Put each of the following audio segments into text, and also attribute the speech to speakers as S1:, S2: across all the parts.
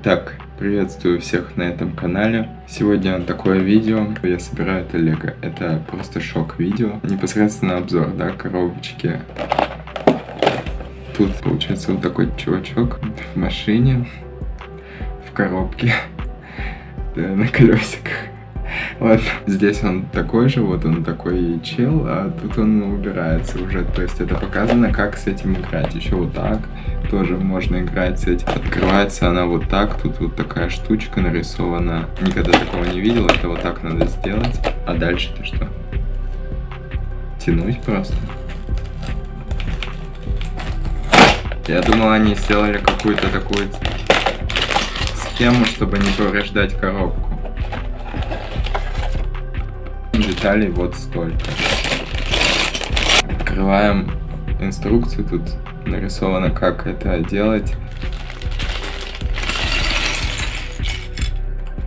S1: Так, приветствую всех на этом канале. Сегодня такое видео, я собираю это лего. Это просто шок видео. Непосредственно обзор, да, коробочки. Тут получается вот такой чувачок в машине, в коробке, да, на колесиках. Ладно, здесь он такой же, вот он такой чел, а тут он убирается уже. То есть это показано, как с этим играть. Еще вот так тоже можно играть с этим. Открывается она вот так, тут вот такая штучка нарисована. Никогда такого не видел, это вот так надо сделать. А дальше-то что? Тянуть просто. Я думал, они сделали какую-то такую схему, чтобы не повреждать коробку деталей вот столько. Открываем инструкцию, тут нарисовано, как это делать.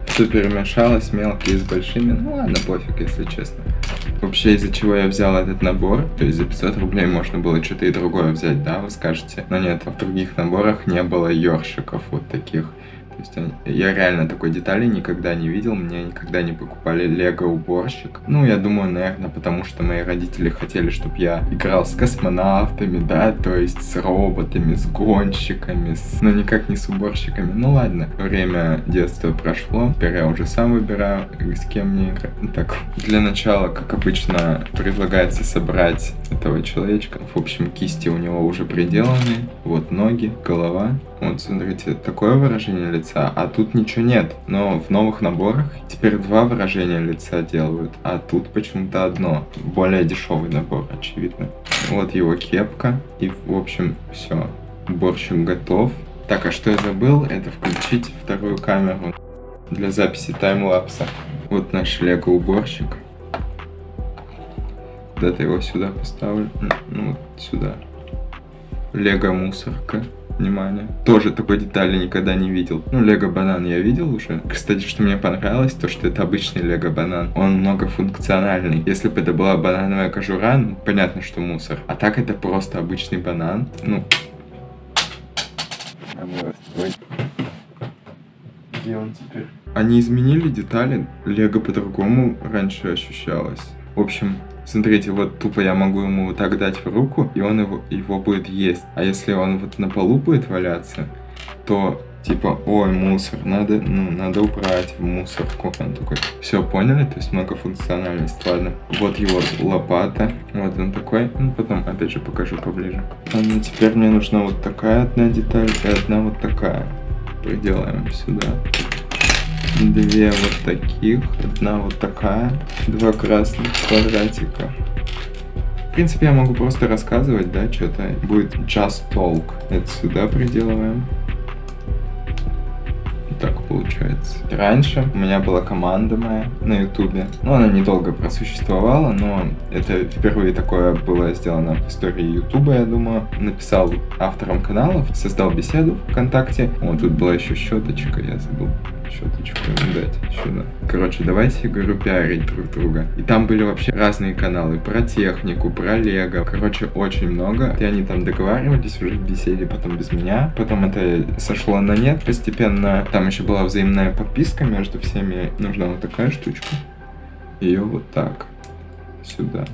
S1: Все перемешалось, мелкие с большими. Ну ладно, пофиг, если честно. Вообще, из-за чего я взял этот набор, то есть за 500 рублей можно было что-то и другое взять, да, вы скажете. Но нет, в других наборах не было ёршиков вот таких. Есть я реально такой детали никогда не видел, мне никогда не покупали лего-уборщик. Ну, я думаю, наверное, потому что мои родители хотели, чтобы я играл с космонавтами, да, то есть с роботами, с гонщиками, с... но никак не с уборщиками. Ну ладно, время детства прошло, теперь я уже сам выбираю, с кем мне играть. Так, для начала, как обычно, предлагается собрать этого человечка. В общем, кисти у него уже приделаны, вот ноги, голова. Вот, смотрите, такое выражение лица, а тут ничего нет. Но в новых наборах теперь два выражения лица делают, а тут почему-то одно. Более дешевый набор, очевидно. Вот его кепка, и, в общем, все. Уборщик готов. Так, а что я забыл? Это включить вторую камеру для записи таймлапса. Вот наш лего-уборщик. Куда-то его сюда поставлю. Ну, вот сюда. Лего-мусорка внимание. Тоже такой детали никогда не видел. Ну, Лего Банан я видел уже. Кстати, что мне понравилось, то что это обычный Лего Банан. Он многофункциональный. Если бы это была банановая кожура, ну, понятно, что мусор. А так это просто обычный банан. Ну, где он теперь? Они изменили детали. Лего по-другому раньше ощущалось. В общем, Смотрите, вот тупо я могу ему вот так дать в руку, и он его, его будет есть. А если он вот на полу будет валяться, то типа, ой, мусор, надо, ну, надо убрать в мусорку. Он такой, все, поняли? То есть многофункциональность, ладно. Вот его лопата, вот он такой, ну, потом опять же покажу поближе. А ну, теперь мне нужна вот такая одна деталь и одна вот такая. Приделаем сюда две вот таких, одна вот такая, два красных квадратика. В принципе, я могу просто рассказывать, да, что-то. Будет just talk. Это сюда приделываем. Так получается. Раньше у меня была команда моя на ютубе. Ну, она недолго просуществовала, но это впервые такое было сделано в истории ютуба, я думаю. Написал авторам каналов, создал беседу ВКонтакте. Вот тут была еще щеточка, я забыл щеточку дать сюда. Короче, давайте, говорю, пиарить друг друга. И там были вообще разные каналы про технику, про лего. Короче, очень много. И они там договаривались уже беседе, потом без меня. Потом это сошло на нет постепенно. Там еще была взаимная подписка между всеми. Нужна вот такая штучка. Ее вот так. Сюда.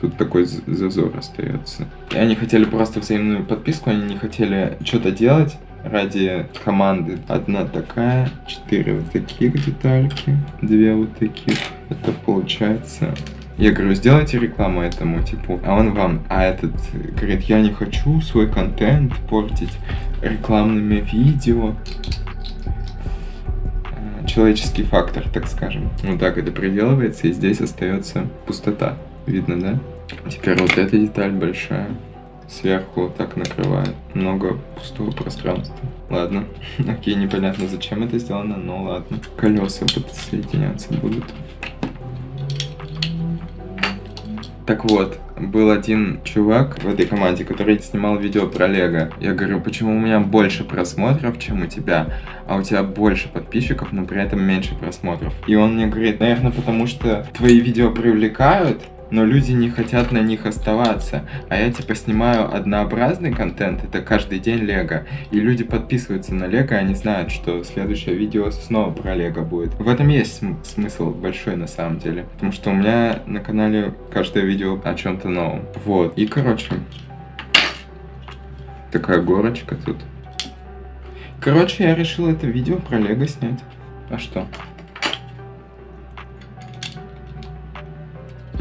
S1: Тут такой зазор остается. И они хотели просто взаимную подписку, они не хотели что-то делать ради команды. Одна такая, четыре вот таких детальки, две вот таких. Это получается... Я говорю, сделайте рекламу этому типу, а он вам, а этот говорит, я не хочу свой контент портить рекламными видео. Э, человеческий фактор, так скажем. Вот так это приделывается, и здесь остается пустота. Видно, да? Теперь вот эта деталь большая сверху так накрывает. Много пустого пространства. Ладно. Окей, непонятно зачем это сделано, но ладно. Колеса подсоединяться будут. Так вот, был один чувак в этой команде, который снимал видео про Лего. Я говорю, почему у меня больше просмотров, чем у тебя, а у тебя больше подписчиков, но при этом меньше просмотров. И он мне говорит, наверное, потому что твои видео привлекают, но люди не хотят на них оставаться. А я типа снимаю однообразный контент, это каждый день Лего. И люди подписываются на Лего, они знают, что следующее видео снова про Лего будет. В этом есть см смысл большой на самом деле. Потому что у меня на канале каждое видео о чем-то новом. Вот. И короче, такая горочка тут. Короче, я решил это видео про Лего снять. А что?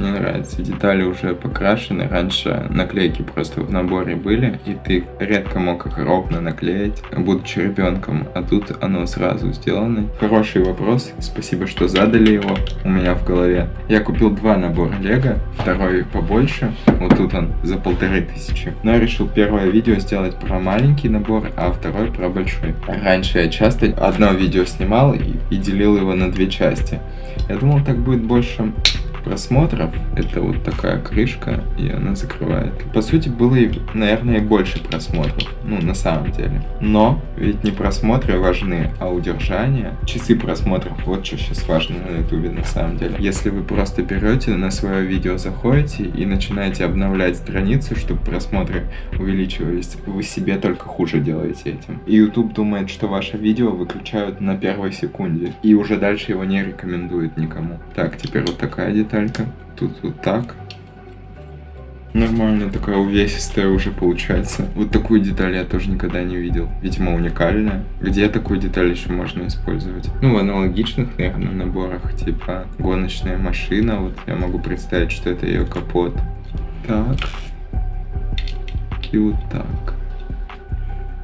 S1: Мне нравится, детали уже покрашены. Раньше наклейки просто в наборе были, и ты редко мог их ровно наклеить, будучи ребенком. А тут оно сразу сделано. Хороший вопрос, спасибо, что задали его у меня в голове. Я купил два набора Лего, второй побольше, вот тут он за полторы тысячи. Но я решил первое видео сделать про маленький набор, а второй про большой. Раньше я часто одно видео снимал и делил его на две части. Я думал, так будет больше просмотров. Это вот такая крышка, и она закрывает. По сути, было, и, наверное, больше просмотров. Ну, на самом деле. Но ведь не просмотры важны, а удержание. Часы просмотров, вот что сейчас важно на ютубе на самом деле. Если вы просто берете на свое видео, заходите и начинаете обновлять страницу, чтобы просмотры увеличивались, вы себе только хуже делаете этим. И YouTube думает, что ваше видео выключают на первой секунде. И уже дальше его не рекомендует никому. Так, теперь вот такая деталь деталька. Тут вот так. Нормально, такая увесистая уже получается. Вот такую деталь я тоже никогда не видел. Видимо, уникальная. Где такую деталь еще можно использовать? Ну, в аналогичных, наверное, наборах, типа гоночная машина. Вот я могу представить, что это ее капот. Так. И вот так.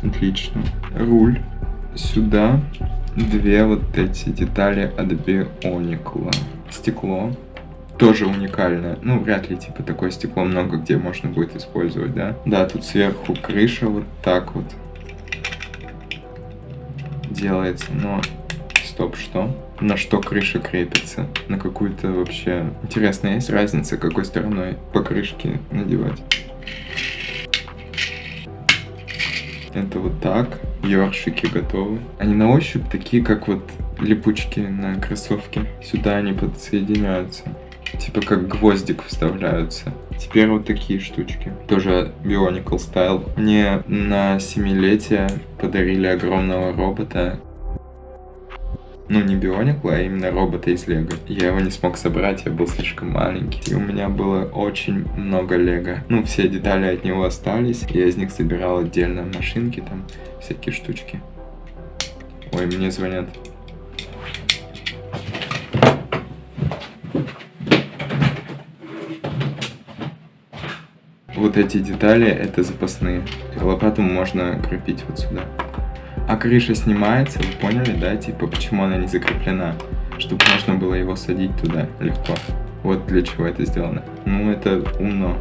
S1: Отлично. Руль. Сюда две вот эти детали от Бионикла. Стекло тоже уникальное. Ну, вряд ли, типа, такое стекло много где можно будет использовать, да? Да, тут сверху крыша вот так вот делается, но... Стоп, что? На что крыша крепится? На какую-то вообще... Интересно, есть разница, какой стороной по крышке надевать? Это вот так. Ёршики готовы. Они на ощупь такие, как вот липучки на кроссовке. Сюда они подсоединяются. Типа как гвоздик вставляются. Теперь вот такие штучки. Тоже Bionicle Style. Мне на семилетие подарили огромного робота. Ну, не Бионикл, а именно робота из Лего. Я его не смог собрать, я был слишком маленький. И у меня было очень много Лего. Ну, все детали от него остались. Я из них собирал отдельно машинки, там, всякие штучки. Ой, мне звонят. Вот эти детали это запасные. Лопату можно крепить вот сюда. А крыша снимается, вы поняли, да? Типа, почему она не закреплена? Чтобы можно было его садить туда легко. Вот для чего это сделано. Ну, это умно.